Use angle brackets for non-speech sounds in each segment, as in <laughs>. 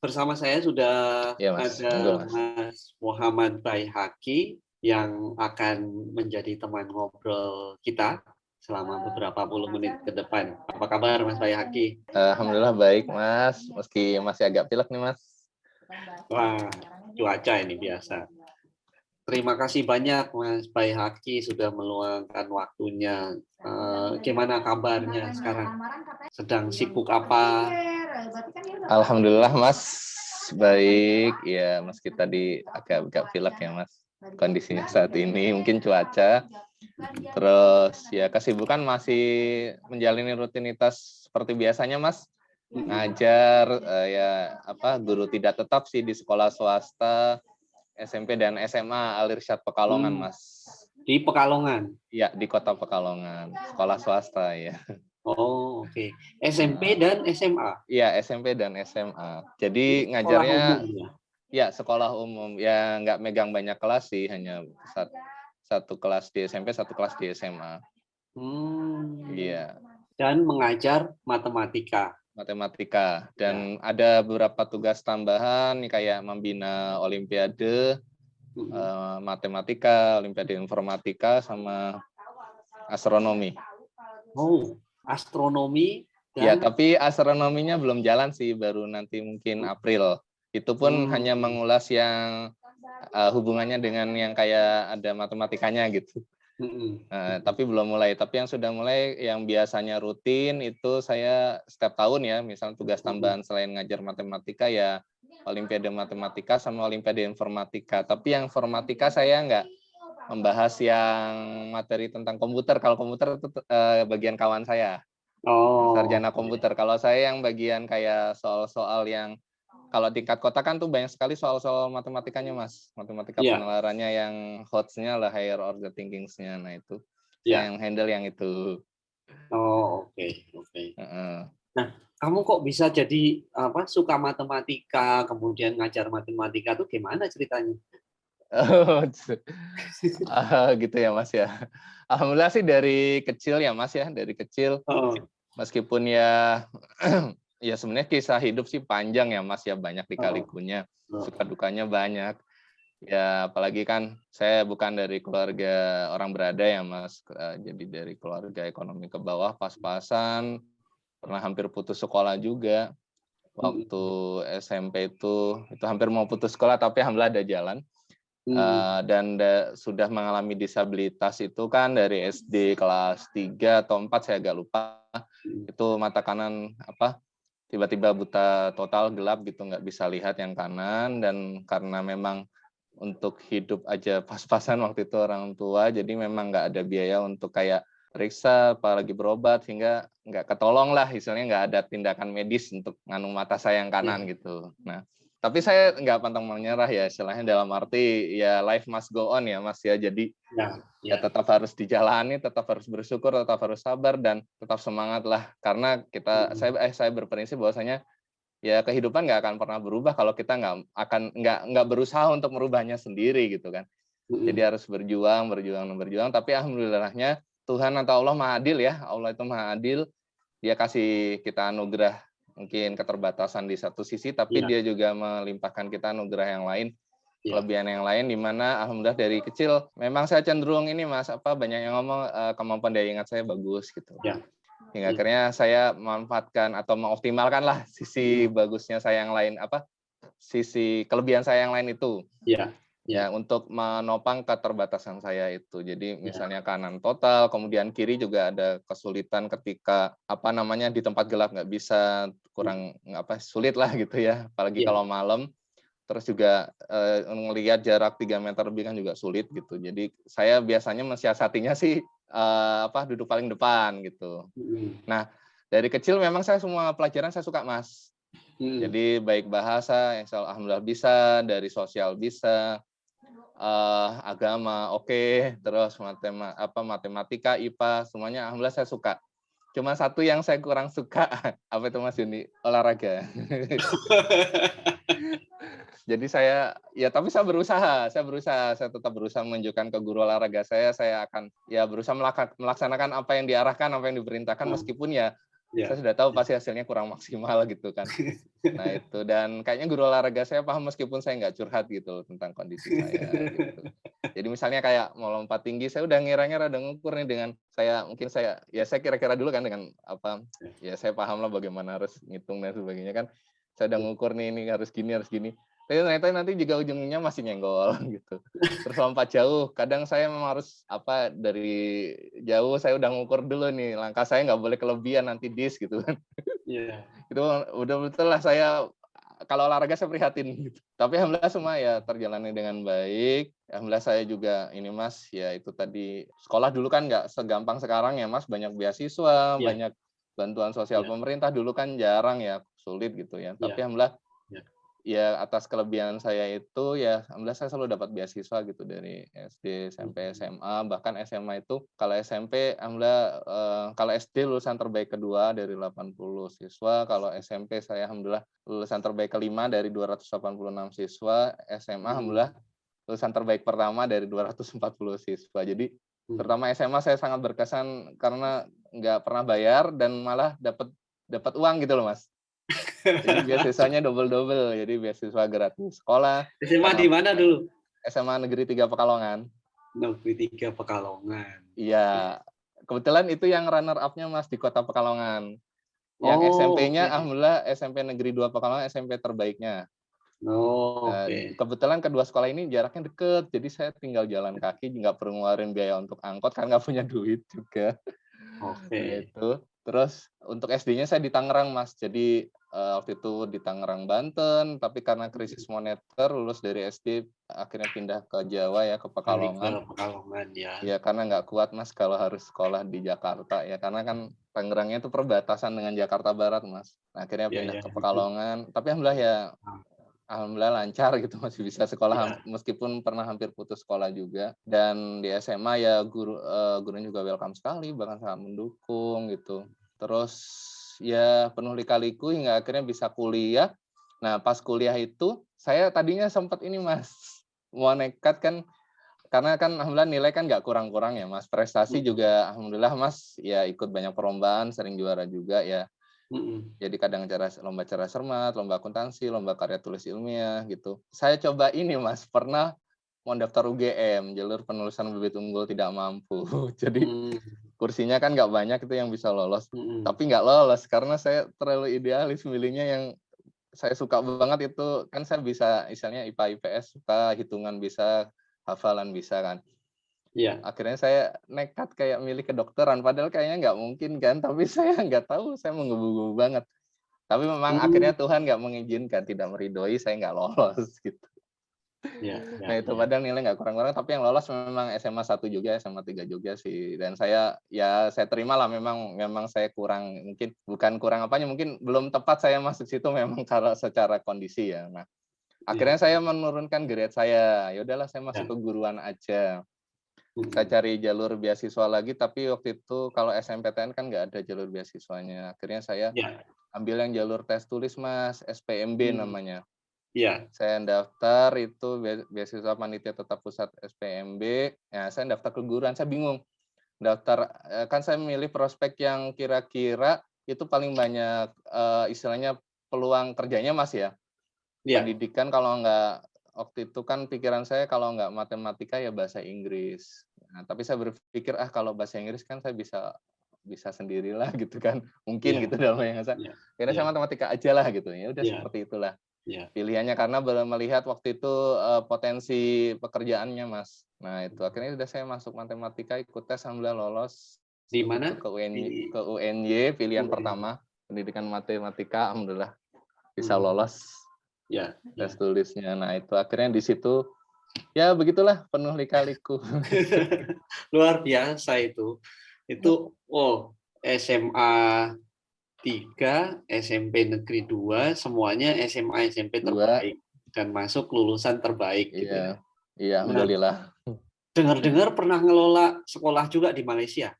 bersama saya sudah Ya, Mas. ada Monggo, Mas. Mas Muhammad Baihaki yang akan menjadi teman ngobrol kita selama beberapa puluh menit ke depan. Apa kabar Mas Baihaki? Alhamdulillah baik, Mas. Meski masih agak pilek nih, Mas. Wah, cuaca ini biasa. Terima kasih banyak Mas Baihaki sudah meluangkan waktunya. Eh, gimana kabarnya sekarang? Sedang sibuk apa? Alhamdulillah, Mas. Baik. Ya, meski tadi agak-agak pilek ya, Mas. Kondisinya saat ini mungkin cuaca. Terus ya kesibukan masih menjalani rutinitas seperti biasanya, Mas. Ngajar eh, ya apa guru tidak tetap sih di sekolah swasta SMP dan SMA Alirsyad Pekalongan, Hmm. Mas. Di Pekalongan. Ya, di kota Pekalongan, sekolah swasta ya. Oh, oke. SMP dan SMA. Iya, SMP dan SMA. Jadi Sekolah ngajarnya umum ya? ya sekolah umum. Ya nggak megang banyak kelas sih, hanya sat- satu kelas di SMP, satu kelas di SMA. Hmm. Iya, Dan mengajar matematika. Matematika. Dan ada beberapa tugas tambahan kayak membina olimpiade Hmm. eh, matematika, olimpiade informatika sama astronomi. Oh, astronomi Ya, dan tapi astronominya belum jalan sih, baru nanti mungkin April. Itu pun Hmm. hanya mengulas yang uh, hubungannya dengan yang kayak ada matematikanya gitu. Uh, tapi belum mulai. Tapi yang sudah mulai, yang biasanya rutin itu saya setiap tahun ya, misal tugas tambahan selain ngajar matematika ya Olimpiade Matematika sama Olimpiade Informatika. Tapi yang informatika saya nggak membahas yang materi tentang komputer. Kalau komputer itu uh, bagian kawan saya Oh. sarjana komputer. Kalau saya yang bagian kayak soal-soal yang kalau tingkat kota kan tuh banyak sekali soal-soal matematikanya mas, matematika Iya. penalarannya yang hotsnya lah higher order thinking-nya, nah itu Iya. saya yang handle yang itu. Oh, oke, oke. Heeh. Kamu kok bisa jadi apa suka matematika, kemudian ngajar matematika tuh gimana ceritanya? Oh, <laughs> gitu ya mas ya. Alhamdulillah sih dari kecil ya mas ya, dari kecil Oh, meskipun ya <clears throat> ya sebenarnya kisah hidup sih panjang ya mas ya. Banyak dikalikunya suka dukanya banyak. Ya apalagi kan saya bukan dari keluarga orang berada ya mas. Eh, jadi dari keluarga ekonomi ke bawah pas-pasan pernah hampir putus sekolah juga. Waktu SMP itu itu hampir mau putus sekolah tapi alhamdulillah ada jalan. Hmm. Eh, dan da- sudah mengalami disabilitas itu kan dari SD kelas 3 atau 4 saya agak lupa. Itu mata kanan apa tiba-tiba buta total gelap gitu nggak bisa lihat yang kanan dan karena memang untuk hidup aja <laughs> pas-pasan waktu itu orang tua jadi memang nggak ada biaya untuk kayak periksa apalagi berobat hingga nggak ketolong lah istilahnya nggak ada tindakan medis untuk nganu mata saya yang kanan gitu. Nah tapi saya nggak pantang menyerah ya istilahnya dalam arti ya life must go on ya mas ya jadi ya, ya ya. tetap harus dijalani, tetap harus bersyukur, tetap harus sabar dan tetap semangat lah. Karena kita Mm. saya eh, saya berprinsip bahwasanya ya kehidupan nggak akan pernah berubah kalau kita nggak akan nggak nggak berusaha untuk merubahnya sendiri gitu kan. Mm-mm. Jadi harus berjuang, berjuang, dan berjuang. Tapi alhamdulillahnya Tuhan atau Allah maha adil ya. Allah itu maha adil. Dia kasih kita anugerah mungkin keterbatasan di satu sisi, tapi Iya. dia juga melimpahkan kita anugerah yang lain Iya. kelebihan yang lain di mana alhamdulillah dari kecil memang saya cenderung ini Mas apa banyak yang ngomong eh, kemampuan daya ingat saya bagus gitu. Ya. Hingga Hmm. akhirnya saya memanfaatkan atau mengoptimalkan lah sisi bagusnya saya yang lain apa sisi kelebihan saya yang lain itu Ya. Ya untuk menopang keterbatasan saya itu. Jadi misalnya kanan total, kemudian kiri juga ada kesulitan ketika apa namanya di tempat gelap nggak bisa kurang apa sulit lah gitu ya, apalagi Iya. kalau malam. Terus juga eh, ngelihat jarak 3 meter lebih kan juga sulit gitu. Jadi saya biasanya mensiasatinya sih eh, apa duduk paling depan gitu. Mm-mm. Dari kecil memang saya semua pelajaran saya suka mas. Mm. Jadi baik bahasa saya alhamdulillah bisa, dari sosial bisa, eh, agama oke, terus matema, apa matematika, IPA semuanya alhamdulillah saya suka. Cuma satu yang saya kurang suka <laughs> apa itu Mas Yuni olahraga. <laughs> Jadi saya ya tapi saya berusaha, saya berusaha, saya tetap berusaha menunjukkan ke guru olahraga saya, saya akan ya berusaha melaksanakan apa yang diarahkan, apa yang diperintahkan Hmm. meskipun ya Ya. Saya sudah tahu pasti hasilnya kurang maksimal <laughs> gitu kan. Nah itu dan kayaknya guru olahraga saya paham meskipun saya nggak curhat gitu tentang kondisi saya. Gitu. Jadi misalnya kayak mau lompat tinggi, saya udah ngira-ngira udah ngukur nih dengan saya mungkin saya ya saya kira-kira dulu kan dengan apa ya saya paham lah bagaimana harus ngitung dan sebagainya kan. Saya udah ngukur nih ini harus gini harus gini tapi ternyata nanti juga ujungnya masih nyenggol <laughs> gitu. Terus lompat jauh, kadang saya memang harus apa dari jauh saya udah ngukur dulu nih langkah saya nggak boleh kelebihan nanti dis gitu kan. Iya. Yeah. <laughs> itu udah betul lah saya kalau olahraga saya prihatin gitu. Tapi alhamdulillah semua ya terjalani dengan baik. Alhamdulillah saya juga ini Mas ya itu tadi sekolah dulu kan nggak segampang sekarang ya Mas banyak beasiswa, yeah. banyak bantuan sosial yeah. pemerintah dulu kan jarang ya sulit gitu ya. Tapi yeah. alhamdulillah ya atas kelebihan saya itu ya alhamdulillah saya selalu dapat beasiswa gitu dari SD, SMP, SMA bahkan SMA itu kalau SMP alhamdulillah eh, kalau SD lulusan terbaik kedua dari 80 siswa, kalau SMP saya alhamdulillah lulusan terbaik kelima dari 286 siswa, SMA alhamdulillah lulusan terbaik pertama dari 240 siswa. Jadi hmm. terutama SMA saya sangat berkesan karena nggak pernah bayar dan malah dapat dapat uang gitu loh mas jadi beasiswanya double-double, jadi beasiswa gratis sekolah. SMA di mana dulu? SMA Negeri 3 Pekalongan. Negeri 3 Pekalongan. Iya. Kebetulan itu yang runner up-nya Mas di Kota Pekalongan. Yang oh, SMP-nya okay. alhamdulillah SMP Negeri 2 Pekalongan SMP terbaiknya. Oh, okay. Kebetulan kedua sekolah ini jaraknya deket, jadi saya tinggal jalan kaki, nggak perlu ngeluarin biaya untuk angkot, kan nggak punya duit juga. Oke. Okay. Itu. Terus untuk SD-nya saya di Tangerang, Mas. Jadi uh, waktu itu di Tangerang, Banten. Tapi karena krisis moneter, lulus dari SD akhirnya pindah ke Jawa ya, ke Pekalongan. Ke Pekalongan ya. Ya karena nggak kuat, Mas, kalau harus sekolah di Jakarta ya. Karena kan Tangerangnya itu perbatasan dengan Jakarta Barat, Mas. Nah, akhirnya iya, pindah ya, ya. ke Pekalongan. Tapi alhamdulillah ya ah. Alhamdulillah lancar gitu <laughs> masih bisa sekolah ya. meskipun pernah hampir putus sekolah juga dan di SMA ya guru uh, gurunya juga welcome sekali bahkan sangat mendukung gitu terus ya penuh lika-liku hingga akhirnya bisa kuliah. Nah, pas kuliah itu saya tadinya sempat ini Mas, <laughs> mau nekat kan karena kan alhamdulillah nilai kan nggak kurang-kurang ya Mas. Prestasi hmm. juga alhamdulillah Mas ya ikut banyak perlombaan, sering juara juga ya. Hmm. Jadi kadang cara lomba cara cermat, lomba akuntansi, lomba karya tulis ilmiah gitu. Saya coba ini Mas, pernah mau daftar UGM, jalur penulisan bibit unggul tidak mampu. <laughs> Jadi hmm. kursinya kan nggak banyak itu yang bisa lolos. Hmm. Tapi nggak lolos karena saya terlalu idealis milihnya yang saya suka banget itu kan saya bisa misalnya IPA IPS suka hitungan bisa hafalan bisa kan. Iya. Akhirnya saya nekat kayak milih kedokteran padahal kayaknya nggak mungkin kan <laughs> tapi saya nggak tahu saya menggebu-gebu banget. Tapi memang hmm. akhirnya Tuhan nggak mengizinkan tidak meridoi saya nggak lolos <laughs> gitu. Ya, ya, nah itu ya. padahal nilai nggak kurang-kurang, tapi yang lolos memang SMA 1 juga, SMA 3 juga sih. Dan saya ya saya terima lah memang memang saya kurang mungkin bukan kurang apanya, mungkin belum tepat saya masuk situ memang <laughs> kalau secara kondisi ya. Nah akhirnya ya. saya menurunkan grade saya. Ya udahlah saya masuk ya. ke guruan aja. Saya cari jalur beasiswa lagi, tapi waktu itu kalau SMPTN kan nggak ada jalur beasiswanya. Akhirnya saya ya. ambil yang jalur tes tulis mas, SPMB hmm. namanya. Iya. Saya daftar itu beasiswa panitia tetap pusat SPMB. Ya, saya daftar keguruan, saya bingung. Daftar eh, kan saya memilih prospek yang kira-kira itu paling banyak uh, istilahnya peluang kerjanya Mas ya. Iya. Pendidikan kalau enggak waktu itu kan pikiran saya kalau enggak matematika ya bahasa Inggris. Nah, tapi saya berpikir ah kalau bahasa Inggris kan saya bisa bisa sendirilah <laughs> gitu kan mungkin yeah. gitu dalam yang saya yeah. kira yeah. saya matematika aja lah gitu ya udah yeah. seperti itulah ya. pilihannya karena belum melihat waktu itu uh, potensi pekerjaannya mas nah itu akhirnya sudah saya masuk matematika ikut tes alhamdulillah lolos di mana ke UNY ke UNY pilihan pertama pendidikan matematika alhamdulillah bisa hmm. lolos ya tes ya. tulisnya nah itu akhirnya di situ ya begitulah penuh lika-liku <laughs> luar biasa itu itu oh SMA 3, SMP Negeri 2, semuanya SMA SMP terbaik dan masuk lulusan terbaik gitu iya. ya. Iya, alhamdulillah. Dengar-dengar pernah ngelola sekolah juga di Malaysia.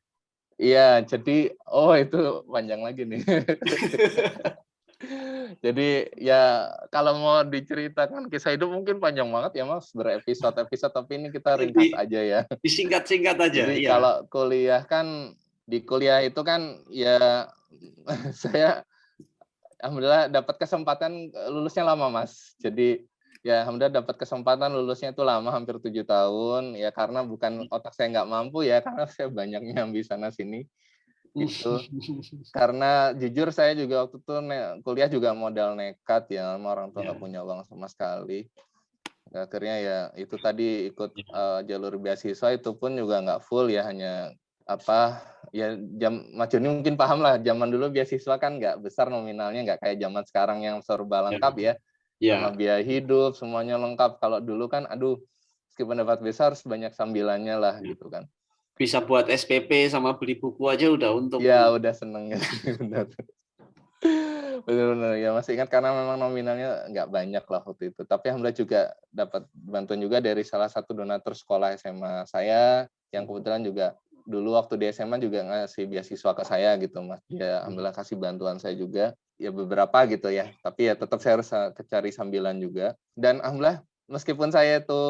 Iya, jadi oh itu panjang lagi nih. <laughs> jadi ya kalau mau diceritakan kisah hidup mungkin panjang banget ya Mas, berepisode-episode tapi ini kita ringkas aja ya. Disingkat-singkat aja. Jadi iya. kalau kuliah kan di kuliah itu kan ya <laughs> saya alhamdulillah dapat kesempatan lulusnya lama mas jadi ya alhamdulillah dapat kesempatan lulusnya itu lama hampir tujuh tahun ya karena bukan otak saya nggak mampu ya karena saya banyak nyambi sana sini gitu. <laughs> Karena jujur saya juga waktu itu kuliah juga modal nekat ya sama orang tua nggak yeah. punya uang sama sekali. Akhirnya ya itu tadi ikut uh, jalur beasiswa itu pun juga nggak full ya hanya apa ya jam Joni mungkin paham lah zaman dulu beasiswa kan nggak besar nominalnya nggak kayak zaman sekarang yang serba ya. lengkap ya, ya. sama biaya hidup semuanya lengkap. Kalau dulu kan aduh meskipun dapat besar sebanyak sambilannya lah gitu kan bisa buat SPP sama beli buku aja udah untuk ya udah seneng ya. <laughs> Benar-benar ya masih ingat karena memang nominalnya nggak banyak lah waktu itu. Tapi alhamdulillah juga dapat bantuan juga dari salah satu donatur sekolah SMA saya yang kebetulan juga dulu waktu di SMA juga ngasih beasiswa ke saya gitu mas. Ya alhamdulillah kasih bantuan saya juga. Ya beberapa gitu ya. Tapi ya tetap saya harus cari sambilan juga. Dan alhamdulillah meskipun saya itu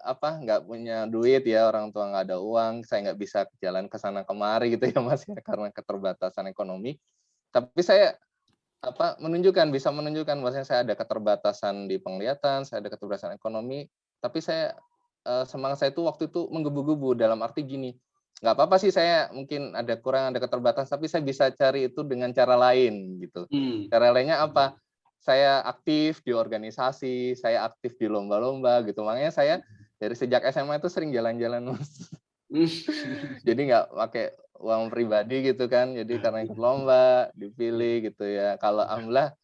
apa nggak punya duit ya orang tua nggak ada uang saya nggak bisa jalan ke sana kemari gitu ya mas ya karena keterbatasan ekonomi. Tapi saya apa menunjukkan bisa menunjukkan bahwasanya saya ada keterbatasan di penglihatan saya ada keterbatasan ekonomi tapi saya eh, semangat saya itu waktu itu menggebu-gebu dalam arti gini nggak apa-apa sih saya mungkin ada kurang ada keterbatasan tapi saya bisa cari itu dengan cara lain gitu. Hmm. cara lainnya apa saya aktif di organisasi saya aktif di lomba-lomba gitu. Makanya saya dari sejak SMA itu sering jalan-jalan mas. Hmm. <laughs> jadi nggak pakai uang pribadi gitu kan. Jadi karena ikut lomba dipilih gitu ya. Kalau alhamdulillah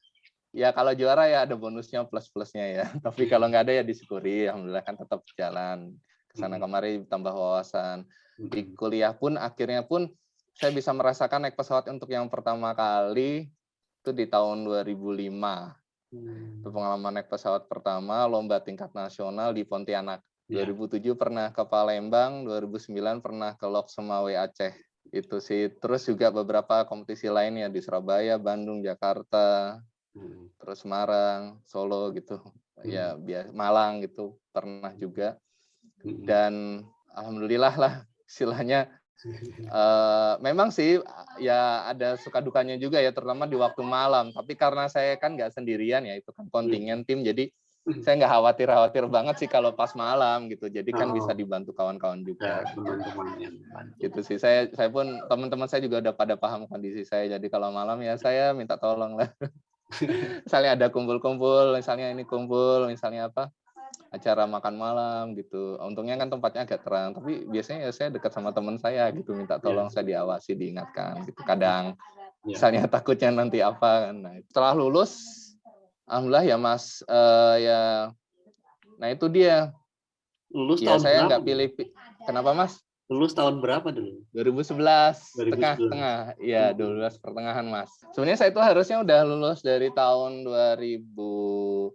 ya kalau juara ya ada bonusnya plus plusnya ya. <laughs> Tapi kalau nggak ada ya disyukuri. Alhamdulillah kan tetap jalan. Ke sana hmm. kemari tambah wawasan. Di kuliah pun akhirnya pun saya bisa merasakan naik pesawat untuk yang pertama kali itu di tahun 2005 hmm. itu pengalaman naik pesawat pertama lomba tingkat nasional di Pontianak yeah. 2007 pernah ke Palembang 2009 pernah ke Lok Semawe Aceh itu sih terus juga beberapa kompetisi lainnya di Surabaya Bandung Jakarta hmm. terus Semarang Solo gitu ya, hmm. ya Malang gitu pernah juga hmm. dan alhamdulillah lah istilahnya uh, memang sih ya ada suka dukanya juga ya terutama di waktu malam. Tapi karena saya kan nggak sendirian ya itu kan kontingen tim jadi saya nggak khawatir khawatir banget sih kalau pas malam gitu. Jadi kan oh. bisa dibantu kawan-kawan juga. Ya, gitu sih. Saya saya pun teman-teman saya juga udah pada paham kondisi saya. Jadi kalau malam ya saya minta tolong lah. <laughs> Misalnya ada kumpul-kumpul misalnya ini kumpul misalnya apa acara makan malam gitu. Untungnya kan tempatnya agak terang, tapi biasanya ya saya dekat sama teman saya gitu, minta tolong yeah. saya diawasi, diingatkan gitu. Kadang yeah. misalnya <laughs> takutnya nanti apa kan. Nah, setelah lulus alhamdulillah ya Mas uh, ya nah itu dia. Lulus ya, tahun saya nggak pilih kenapa Mas? Lulus tahun berapa dulu? 2011, 2011. tengah tengah. Ya, 12 hmm. pertengahan, Mas. Sebenarnya saya itu harusnya udah lulus dari tahun 2000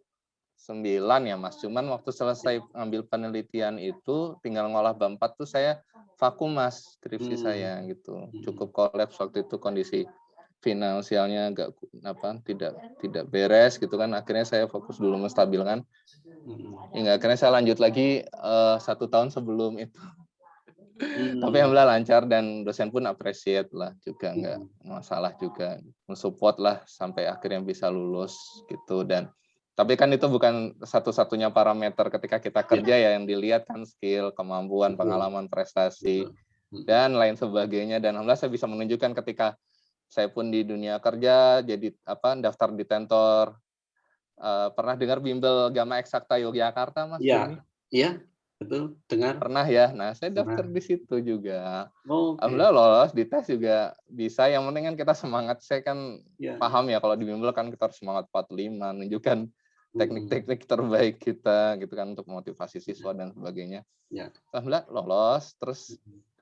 sembilan ya Mas. Cuman waktu selesai ngambil penelitian itu tinggal ngolah bab 4 tuh saya vakum Mas skripsi hmm. saya gitu. Hmm. Cukup kolaps waktu itu kondisi finansialnya agak apa tidak tidak beres gitu kan akhirnya saya fokus dulu menstabilkan hmm. hingga akhirnya saya lanjut lagi uh, satu tahun sebelum itu hmm. tapi alhamdulillah lancar dan dosen pun appreciate lah juga nggak hmm. masalah juga mensupport lah sampai akhirnya bisa lulus gitu dan tapi kan itu bukan satu-satunya parameter ketika kita kerja ya, ya yang dilihat kan skill, kemampuan, pengalaman, prestasi dan lain sebagainya. Dan alhamdulillah saya bisa menunjukkan ketika saya pun di dunia kerja jadi apa daftar di tentor uh, pernah dengar bimbel Gama Eksakta Yogyakarta Mas? Iya, iya betul dengar. Pernah ya. Nah saya daftar pernah. di situ juga. Oh, okay. Alhamdulillah lolos di tes juga bisa. Yang penting kan kita semangat. Saya kan ya. paham ya kalau di bimbel kan kita harus semangat 45 menunjukkan teknik-teknik terbaik kita gitu kan untuk motivasi siswa dan sebagainya. Ya. Alhamdulillah lolos. Terus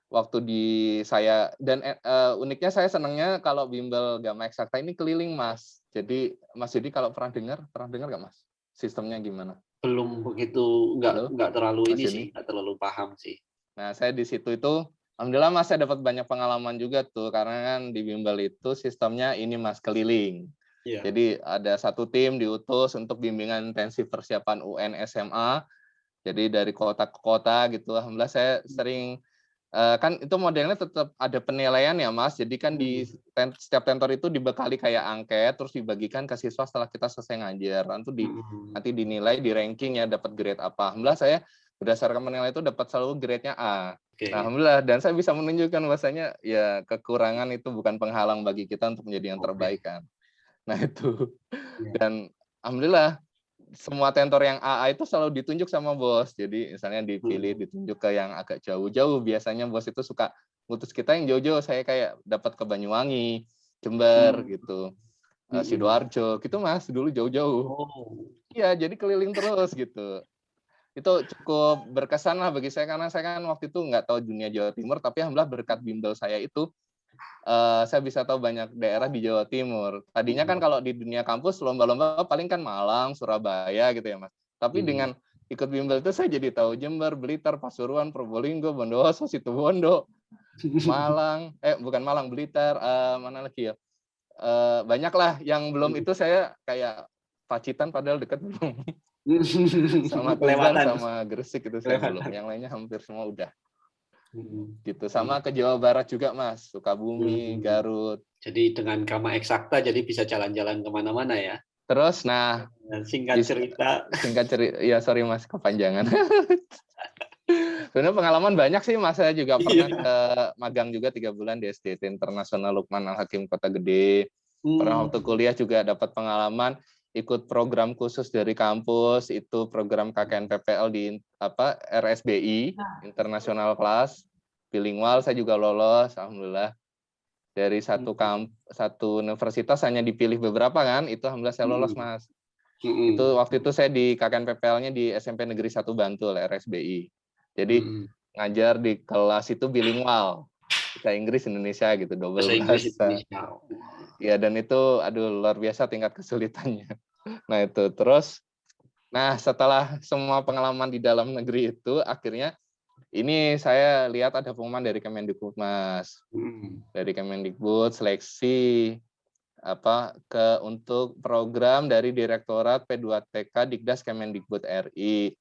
waktu di saya dan uh, uniknya saya senangnya kalau bimbel Gama Eksakta ini keliling Mas. Jadi Mas jadi kalau pernah dengar, pernah dengar nggak Mas? Sistemnya gimana? Belum begitu, nggak nggak terlalu Mas ini sih, nggak terlalu paham sih. Nah saya di situ itu Alhamdulillah Mas saya dapat banyak pengalaman juga tuh karena kan di bimbel itu sistemnya ini Mas keliling. Yeah. Jadi ada satu tim diutus untuk bimbingan intensif persiapan UN SMA. Jadi dari kota ke kota gitu. Alhamdulillah saya sering Uh, kan itu modelnya tetap ada penilaian ya Mas. Jadi kan di ten, setiap tentor itu dibekali kayak angket terus dibagikan ke siswa setelah kita selesai ngajar. Nanti di nanti dinilai di ranking ya dapat grade apa. Alhamdulillah saya berdasarkan penilaian itu dapat selalu grade-nya A. Okay. Nah, alhamdulillah dan saya bisa menunjukkan bahwasanya ya kekurangan itu bukan penghalang bagi kita untuk menjadi yang terbaik kan. Nah, itu. Yeah. Dan alhamdulillah semua tentor yang AA itu selalu ditunjuk sama bos. Jadi misalnya dipilih hmm. ditunjuk ke yang agak jauh-jauh. Biasanya bos itu suka putus kita yang jauh-jauh. Saya kayak dapat ke Banyuwangi, Jember hmm. gitu. Uh, Sidoarjo gitu mas dulu jauh-jauh. Oh. Iya, jadi keliling terus gitu. Itu cukup berkesan lah bagi saya karena saya kan waktu itu nggak tahu dunia Jawa Timur, tapi alhamdulillah berkat bimbel saya itu uh, saya bisa tahu banyak daerah di Jawa Timur. Tadinya kan hmm. kalau di dunia kampus lomba-lomba paling kan Malang, Surabaya gitu ya mas. Tapi hmm. dengan ikut bimbel itu saya jadi tahu Jember, Blitar, Pasuruan, Probolinggo, Bondowoso, Situbondo, <laughs> Malang, eh bukan Malang, Blitar, uh, mana lagi ya? Uh, banyak lah yang belum hmm. itu saya kayak Pacitan padahal dekat belum. <laughs> sama Tuban sama Gresik itu saya belum. Yang lainnya hampir semua udah. Hmm. gitu. Sama ke Jawa Barat juga mas. Sukabumi hmm. Garut. Jadi dengan kama eksakta jadi bisa jalan-jalan ke mana-mana ya? Terus nah singkat cerita. <laughs> singkat cerita ya sorry mas kepanjangan. <laughs> Sebenarnya pengalaman banyak sih mas. Saya juga pernah iya. ke magang juga tiga bulan di SDT Internasional Lukman Al Hakim Kota Gede. Hmm. pernah waktu kuliah juga dapat pengalaman ikut program khusus dari kampus itu program KKN PPL di apa RSBI nah. International Class bilingual saya juga lolos alhamdulillah dari satu hmm. kamp satu universitas hanya dipilih beberapa kan itu alhamdulillah saya lolos hmm. mas hmm. itu waktu itu saya di KKN PPL-nya di SMP Negeri 1 Bantul RSBI jadi ngajar di kelas itu bilingual bahasa Inggris Indonesia gitu double bahasa. Ya dan itu aduh luar biasa tingkat kesulitannya. <laughs> Nah itu terus, nah setelah semua pengalaman di dalam negeri itu, akhirnya ini saya lihat ada pengumuman dari Kemendikbud mas, hmm. dari Kemendikbud seleksi apa ke untuk program dari Direktorat P2TK Dikdas Kemendikbud RI.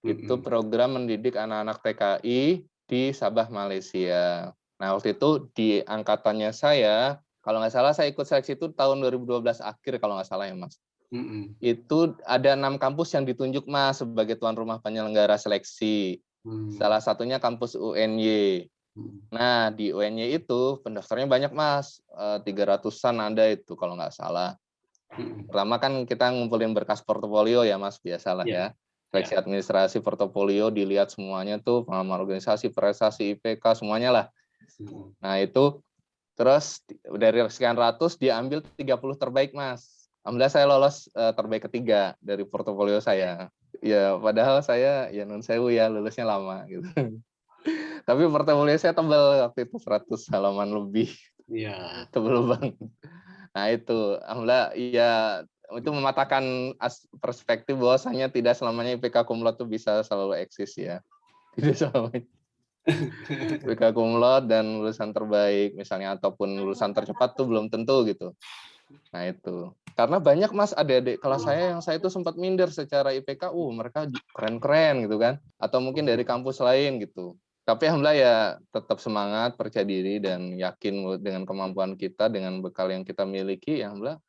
Itu hmm. program mendidik anak-anak TKI di Sabah Malaysia. Nah waktu itu di angkatannya saya, kalau nggak salah saya ikut seleksi itu tahun 2012 akhir kalau nggak salah ya mas. Mm-hmm. Itu ada enam kampus yang ditunjuk Mas sebagai tuan rumah penyelenggara seleksi. Mm. Salah satunya kampus UNY. Mm. Nah di UNY itu pendaftarnya banyak Mas, eh, tiga ratusan ada itu kalau nggak salah. Mm. Pertama kan kita ngumpulin berkas portofolio ya Mas, biasalah yeah. ya. Seleksi yeah. administrasi portofolio dilihat semuanya tuh pengalaman organisasi, prestasi, IPK semuanya lah. Mm. Nah itu terus dari sekian ratus diambil 30 terbaik Mas Alhamdulillah saya lolos uh, terbaik ketiga dari portofolio saya. Ya, padahal saya ya non sewu ya lulusnya lama gitu. <laughs> Tapi portofolio saya tebal waktu itu 100 halaman lebih. Iya. <laughs> Tebal banget. Nah itu, alhamdulillah ya itu mematahkan perspektif bahwasanya tidak selamanya IPK kumlot itu bisa selalu eksis ya. <laughs> Tidak selamanya. <laughs> IPK kumlot dan lulusan terbaik misalnya ataupun lulusan tercepat tuh belum tentu gitu. Nah itu. Karena banyak mas adik-adik kelas saya yang saya itu sempat minder secara IPK, uh mereka keren-keren gitu kan. Atau mungkin dari kampus lain gitu. Tapi alhamdulillah ya tetap semangat, percaya diri dan yakin dengan kemampuan kita dengan bekal yang kita miliki, ya alhamdulillah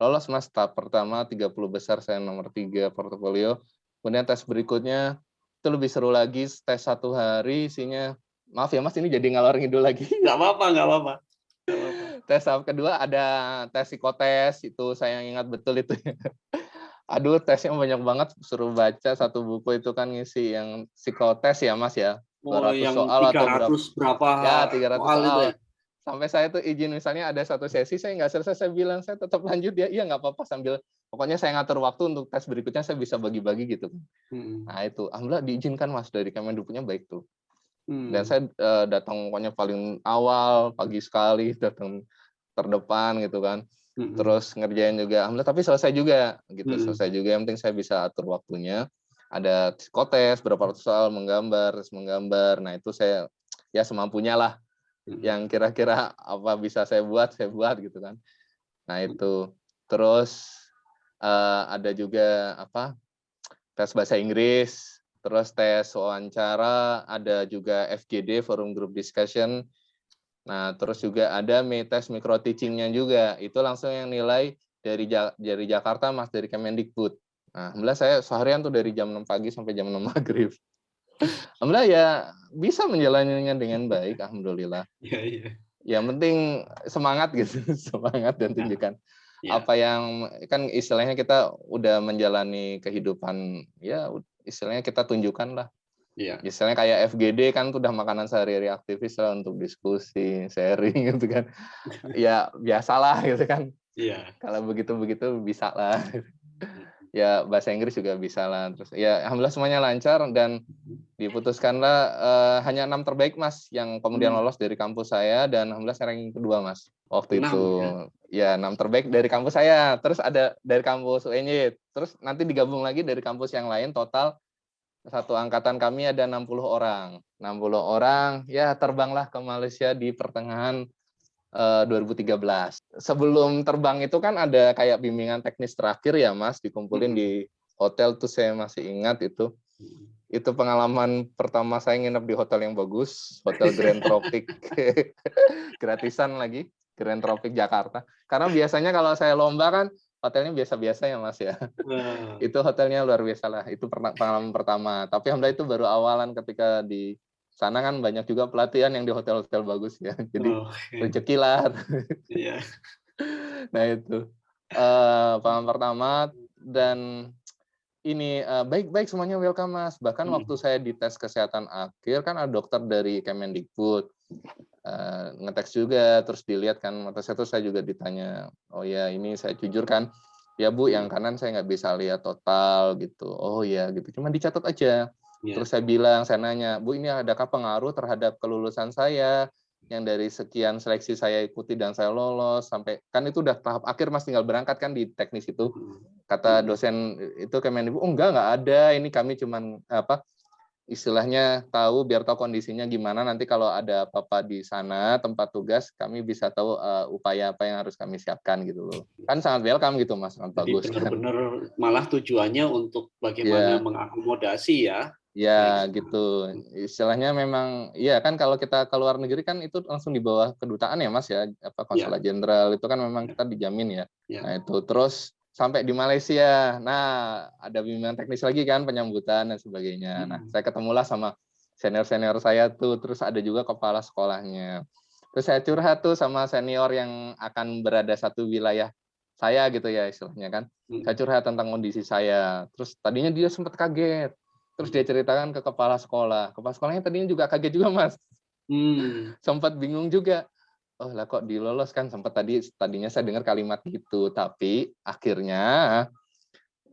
lolos mas tahap pertama 30 besar saya nomor 3 portofolio. Kemudian tes berikutnya itu lebih seru lagi tes satu hari isinya maaf ya mas ini jadi ngalor ngidul lagi. <laughs> Gak apa-apa, gak apa-apa tes tahap kedua ada tes psikotes itu saya ingat betul itu <laughs> aduh tesnya banyak banget suruh baca satu buku itu kan ngisi yang psikotes ya mas ya oh, yang soal 300 atau berapa, berapa ya 300 soal, soal. Ya? Sampai saya tuh izin misalnya ada satu sesi saya nggak selesai saya bilang saya tetap lanjut ya. Iya nggak apa-apa sambil pokoknya saya ngatur waktu untuk tes berikutnya saya bisa bagi-bagi gitu. Hmm. nah itu. Alhamdulillah diizinkan mas dari Kemendikbudnya baik tuh. Hmm. dan saya uh, datang pokoknya paling awal pagi sekali <laughs> datang terdepan gitu kan. Hmm terus ngerjain juga. Alhamdulillah tapi selesai juga gitu. Hmm selesai juga yang penting saya bisa atur waktunya. Ada psikotes berapa ratus soal menggambar menggambar. Nah itu saya ya semampunya lah yang kira-kira apa bisa saya buat saya buat gitu kan nah itu terus uh, ada juga apa tes bahasa Inggris terus tes wawancara, ada juga FGD Forum Group Discussion. Nah, terus juga ada test micro teachingnya juga. Itu langsung yang nilai dari dari Jakarta Mas dari Kemendikbud. Nah, saya seharian tuh dari jam 6 pagi sampai jam 6 maghrib. Alhamdulillah ya bisa menjalaninya dengan baik, alhamdulillah. Iya, iya. Yang penting semangat gitu, <laughs> semangat dan tunjukkan ya. apa yang kan istilahnya kita udah menjalani kehidupan ya istilahnya kita tunjukkan lah. Iya. Istilahnya kayak FGD kan udah makanan sehari-hari aktivis lah untuk diskusi, sharing <laughs> gitu kan. ya biasalah gitu kan. Iya. Kalau begitu-begitu bisa lah ya bahasa Inggris juga bisa lah. Terus ya alhamdulillah semuanya lancar dan diputuskanlah uh, hanya enam terbaik mas yang kemudian hmm. lolos dari kampus saya dan alhamdulillah saya ranking kedua mas waktu 6, itu. ya. ya enam terbaik dari kampus saya. Terus ada dari kampus UNY terus nanti digabung lagi dari kampus yang lain total satu angkatan kami ada 60 orang. 60 orang ya terbanglah ke Malaysia di pertengahan 2013. Eh, Sebelum terbang itu kan ada kayak bimbingan teknis terakhir ya Mas, dikumpulin di hotel tuh saya masih ingat itu. Itu pengalaman pertama saya nginep di hotel yang bagus, Hotel Grand <laughs> Tropic. <laughs> Gratisan lagi, Grand Tropic Jakarta. Karena biasanya kalau saya lomba kan hotelnya biasa-biasa ya Mas ya. itu hotelnya luar biasa lah. Itu pengalaman pertama. Tapi alhamdulillah itu baru awalan ketika di sana kan banyak juga pelatihan yang di hotel-hotel bagus ya. <laughs> Jadi oh, okay. rezeki lah. Yeah. <laughs> nah itu uh, pengalaman pertama dan ini baik-baik uh, semuanya welcome mas. Bahkan hmm. waktu saya di tes kesehatan akhir kan ada dokter dari Kemendikbud uh, ngeteks juga terus dilihat kan mata saya tuh saya juga ditanya oh ya ini saya jujur kan ya bu yang kanan saya nggak bisa lihat total gitu oh ya gitu cuma dicatat aja Yeah. Terus saya bilang, saya nanya, Bu ini adakah pengaruh terhadap kelulusan saya? Yang dari sekian seleksi saya ikuti dan saya lolos sampai kan itu udah tahap akhir mas tinggal berangkat kan di teknis itu. Kata dosen itu Kemendikbud oh enggak enggak ada. Ini kami cuman apa istilahnya tahu biar tahu kondisinya gimana. Nanti kalau ada apa-apa di sana tempat tugas kami bisa tahu uh, upaya apa yang harus kami siapkan gitu loh. Kan sangat welcome gitu mas sangat bagus. benar-benar kan? malah tujuannya untuk bagaimana yeah. mengakomodasi ya Ya gitu. Istilahnya memang ya kan kalau kita ke luar negeri kan itu langsung di bawah kedutaan ya Mas ya, apa konsulat ya. jenderal itu kan memang kita dijamin ya. ya. Nah, itu terus sampai di Malaysia. Nah, ada bimbingan teknis lagi kan penyambutan dan sebagainya. Nah, hmm. Nah, saya ketemulah sama senior-senior saya tuh, terus ada juga kepala sekolahnya. Terus saya curhat tuh sama senior yang akan berada satu wilayah saya gitu ya istilahnya kan. Hmm. Saya curhat tentang kondisi saya. Terus tadinya dia sempat kaget Terus dia ceritakan ke kepala sekolah. Kepala sekolahnya tadinya juga kaget juga, Mas. Hmm. <laughs> Sempat bingung juga. Oh lah kok dilolos kan sempat tadi tadinya saya dengar kalimat gitu, tapi akhirnya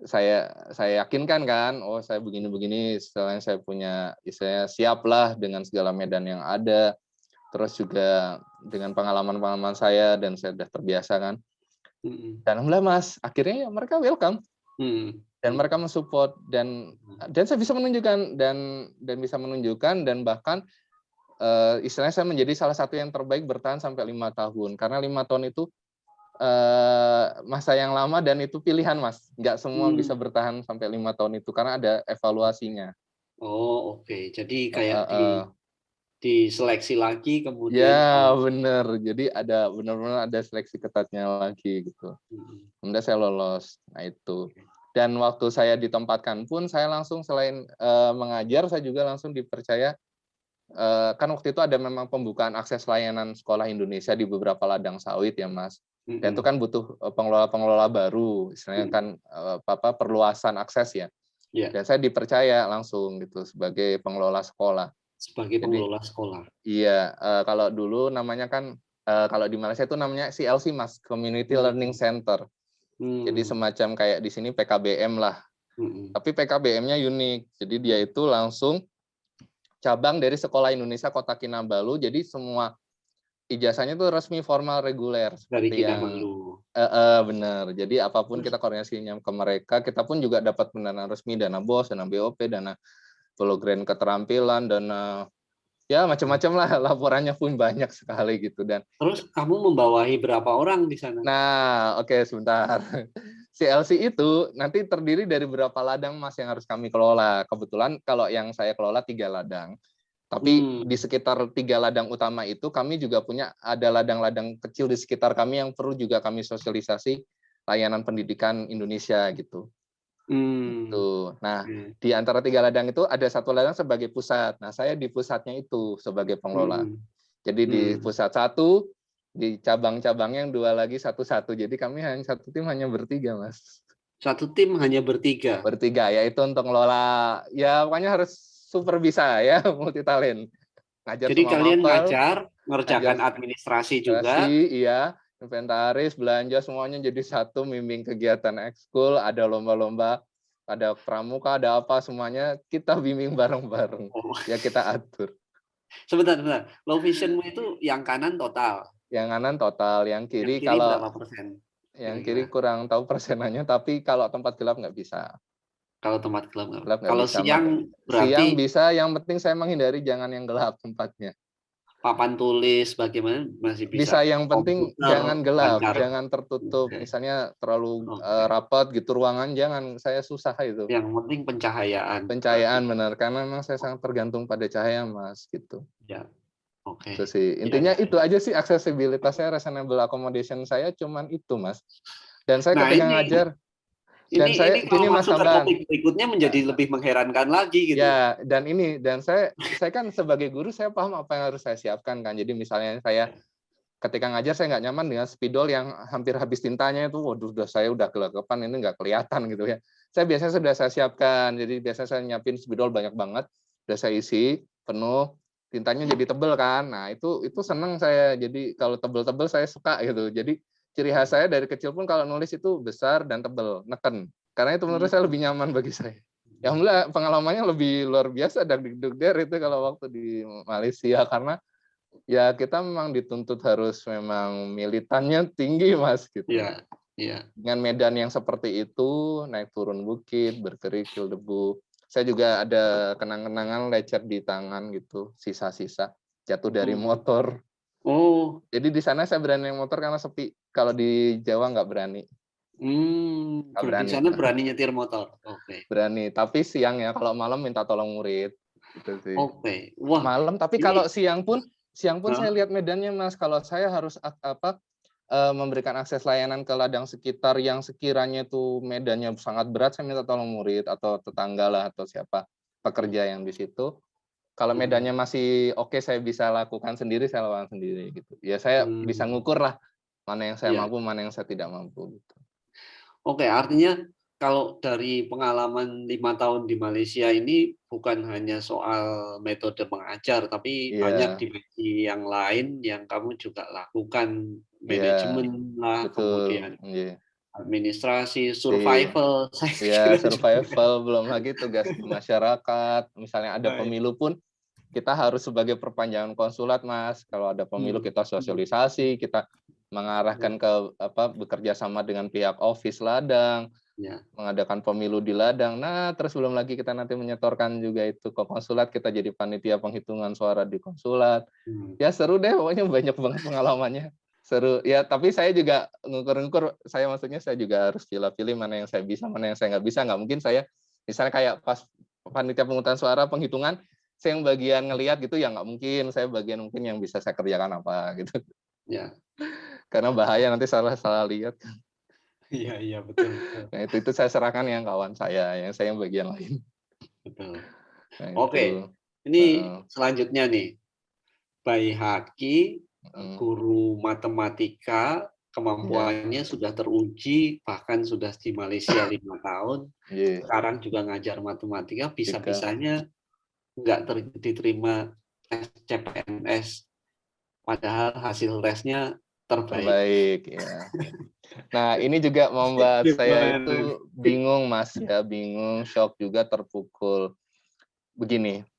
saya saya yakinkan kan, oh saya begini-begini, selain saya punya, saya siap lah dengan segala medan yang ada, terus juga dengan pengalaman-pengalaman saya dan saya sudah terbiasa kan. Dan alhamdulillah mas, akhirnya ya mereka welcome. Hmm. Dan mereka mensupport dan hmm. dan saya bisa menunjukkan dan dan bisa menunjukkan dan bahkan uh, istilahnya saya menjadi salah satu yang terbaik bertahan sampai lima tahun. Karena lima tahun itu uh, masa yang lama dan itu pilihan mas. Nggak semua hmm. bisa bertahan sampai lima tahun itu karena ada evaluasinya. Oh oke. Okay. jadi kayak uh, uh, di diseleksi lagi kemudian ya benar jadi ada benar-benar ada seleksi ketatnya lagi gitu. Hmm. kemudian saya lolos. Nah itu. Okay dan waktu saya ditempatkan pun saya langsung selain uh, mengajar saya juga langsung dipercaya uh, kan waktu itu ada memang pembukaan akses layanan sekolah Indonesia di beberapa ladang sawit ya Mas. Dan itu kan butuh pengelola-pengelola baru istilahnya kan uh, apa perluasan akses ya. Yeah. dan saya dipercaya langsung gitu sebagai pengelola sekolah. Sebagai pengelola Jadi, sekolah. Iya uh, kalau dulu namanya kan uh, kalau di Malaysia itu namanya CLC Mas Community Learning Center Hmm. Jadi semacam kayak di sini PKBM lah. Hmm. Tapi PKBM-nya unik. Jadi dia itu langsung cabang dari Sekolah Indonesia Kota Kinabalu. Jadi semua ijazahnya itu resmi formal reguler. Dari Kinabalu. Uh, uh, benar. Jadi apa pun kita koordinasinya ke mereka, kita pun juga dapat pendanaan resmi, dana BOS, dana BOP, dana program keterampilan, dana ya macam-macam lah <laughs> laporannya pun banyak sekali gitu dan terus kamu membawahi berapa orang di sana nah oke okay, sebentar <laughs> CLC itu nanti terdiri dari berapa ladang mas yang harus kami kelola. Kebetulan kalau yang saya kelola tiga ladang. Tapi hmm. di sekitar tiga ladang utama itu kami juga punya ada ladang-ladang kecil di sekitar kami yang perlu juga kami sosialisasi layanan pendidikan Indonesia gitu. Hmm. Tuh. Nah, hmm. di antara tiga ladang itu ada satu ladang sebagai pusat. Nah, saya di pusatnya itu sebagai pengelola. Hmm. Jadi di hmm. pusat satu di cabang-cabang yang dua lagi satu-satu. Jadi kami hanya satu tim hanya bertiga, Mas. Satu tim hanya bertiga. Bertiga ya itu untuk ngelola ya pokoknya harus super bisa ya <laughs> multi talent. Ngajar Jadi kalian motor, ngajar, ngerjakan ngajar administrasi juga. Iya, inventaris, belanja semuanya jadi satu mimbing kegiatan ekskul, ada lomba-lomba, ada pramuka, ada apa semuanya kita bimbing bareng-bareng. Oh. Ya kita atur. Sebentar, sebentar. Low visionmu itu yang kanan total. Yang kanan total, yang kiri, yang kiri kalau berapa persen? Yang kiri kurang tahu persenannya, tapi kalau tempat gelap nggak bisa. Kalau tempat gelap nggak. Gelap kalau bisa, siang berarti siang bisa, yang penting saya menghindari jangan yang gelap tempatnya. Papan tulis bagaimana masih bisa. Bisa yang penting komputer, jangan gelap, lancar. jangan tertutup. Okay. Misalnya terlalu okay. uh, rapat gitu ruangan jangan saya susah itu. Yang penting pencahayaan. Pencahayaan benar karena memang saya sangat tergantung pada cahaya Mas gitu. Ya. Oke. Okay. Itu sih. Iya, Intinya ya, itu aja sih aksesibilitasnya reasonable accommodation saya cuman itu, Mas. Dan saya nah, ketika ini, ngajar dan ini, saya ini ini Mas Hamdan berikutnya menjadi lebih mengherankan lagi gitu. Ya, dan ini dan saya saya kan sebagai guru saya paham apa yang harus saya siapkan kan. Jadi misalnya saya ketika ngajar saya nggak nyaman dengan spidol yang hampir habis tintanya itu waduh sudah saya udah gelagapan ini nggak kelihatan gitu ya. Saya biasanya sudah saya siapkan. Jadi biasanya saya nyiapin spidol banyak banget, sudah saya isi penuh tintanya jadi tebel kan. Nah, itu itu senang saya. Jadi kalau tebel-tebel saya suka gitu. Jadi ciri khas saya dari kecil pun kalau nulis itu besar dan tebel, neken. Karena itu menurut hmm. saya lebih nyaman bagi saya. Ya alhamdulillah pengalamannya lebih luar biasa dan der itu kalau waktu di Malaysia karena ya kita memang dituntut harus memang militannya tinggi mas gitu. Iya. Iya. Dengan medan yang seperti itu, naik turun bukit, berkerikil debu, saya juga ada kenang-kenangan lecet di tangan gitu, sisa-sisa jatuh dari oh. motor. Oh. Jadi di sana saya berani motor karena sepi. Kalau di Jawa nggak berani. Hmm, nggak berani. Di sana berani nyetir motor. Oke. Okay. Berani, tapi siang ya. Kalau malam minta tolong murid. Gitu sih. Oke. Okay. Wah. Malam, tapi ini... kalau siang pun, siang pun huh? saya lihat medannya mas. Kalau saya harus apa uh, memberikan akses layanan ke ladang sekitar yang sekiranya itu medannya sangat berat, saya minta tolong murid atau tetangga lah atau siapa pekerja yang di situ. Kalau hmm. medannya masih oke, okay, saya bisa lakukan sendiri, saya lakukan sendiri gitu. Ya saya hmm. bisa ngukur lah mana yang saya yeah. mampu, mana yang saya tidak mampu. Gitu. Oke, okay, artinya kalau dari pengalaman lima tahun di Malaysia ini bukan hanya soal metode mengajar, tapi yeah. banyak dimensi yang lain yang kamu juga lakukan, iya, manajemen yeah. lah, Betul. kemudian yeah. administrasi, survival. Iya, yeah, survival belum lagi tugas masyarakat. Misalnya ada pemilu pun kita harus sebagai perpanjangan konsulat, Mas. Kalau ada pemilu hmm. kita sosialisasi, kita mengarahkan ke apa bekerja sama dengan pihak office ladang ya. mengadakan pemilu di ladang. Nah, terus belum lagi kita nanti menyetorkan juga itu ke konsulat, kita jadi panitia penghitungan suara di konsulat. Hmm. Ya seru deh, pokoknya banyak banget pengalamannya. Seru. Ya, tapi saya juga ngukur-ngukur, saya maksudnya saya juga harus pilih-pilih mana yang saya bisa, mana yang saya nggak bisa. Nggak mungkin saya, misalnya kayak pas panitia penghutang suara, penghitungan, saya yang bagian ngelihat gitu ya nggak mungkin. Saya bagian mungkin yang bisa saya kerjakan apa gitu. Ya. Karena bahaya nanti salah salah lihat. Iya iya betul. betul. Nah itu itu saya serahkan yang kawan saya, yang saya yang bagian lain. Betul. Nah, Oke, ini uh, selanjutnya nih, Bayi Haki, guru matematika, kemampuannya yeah. sudah teruji, bahkan sudah di Malaysia lima tahun. Yeah. Sekarang juga ngajar matematika, bisa-bisanya nggak diterima tes CPNS, padahal hasil tesnya terbaik. Terbaik, ya. Nah, ini juga membuat saya itu bingung, Mas, ya, bingung, shock juga terpukul. Begini,